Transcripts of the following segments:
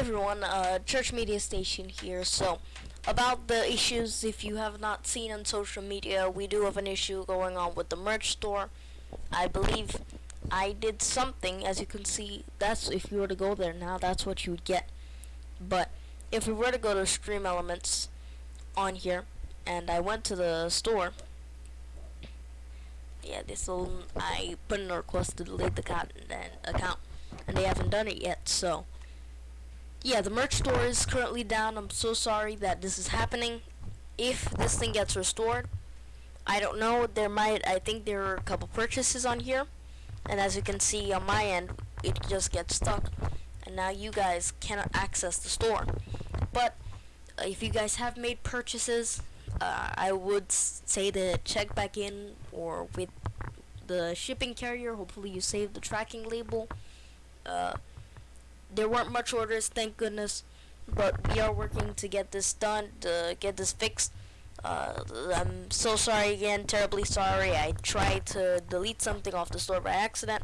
everyone, uh, Church Media Station here. So, about the issues, if you have not seen on social media, we do have an issue going on with the merch store. I believe I did something, as you can see, that's, if you were to go there now, that's what you would get. But, if we were to go to Stream Elements on here, and I went to the store, yeah, this will, I put in a request to delete the account, and, account, and they haven't done it yet, so yeah, the merch store is currently down. I'm so sorry that this is happening. If this thing gets restored, I don't know. There might, I think there are a couple purchases on here. And as you can see on my end, it just gets stuck. And now you guys cannot access the store. But uh, if you guys have made purchases, uh, I would say to check back in or with the shipping carrier. Hopefully you save the tracking label. Uh, there weren't much orders, thank goodness, but we are working to get this done, to get this fixed. Uh, I'm so sorry again, terribly sorry. I tried to delete something off the store by accident,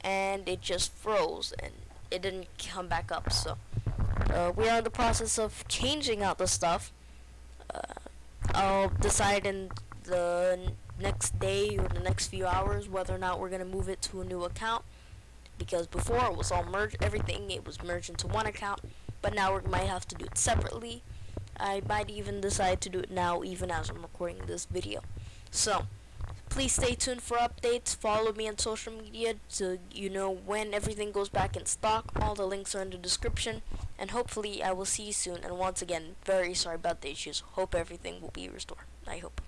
and it just froze, and it didn't come back up. So uh, we are in the process of changing out the stuff. Uh, I'll decide in the next day or the next few hours whether or not we're going to move it to a new account because before it was all merged everything it was merged into one account but now we might have to do it separately. I might even decide to do it now even as I'm recording this video. So please stay tuned for updates. Follow me on social media so you know when everything goes back in stock. All the links are in the description and hopefully I will see you soon. And once again very sorry about the issues. Hope everything will be restored. I hope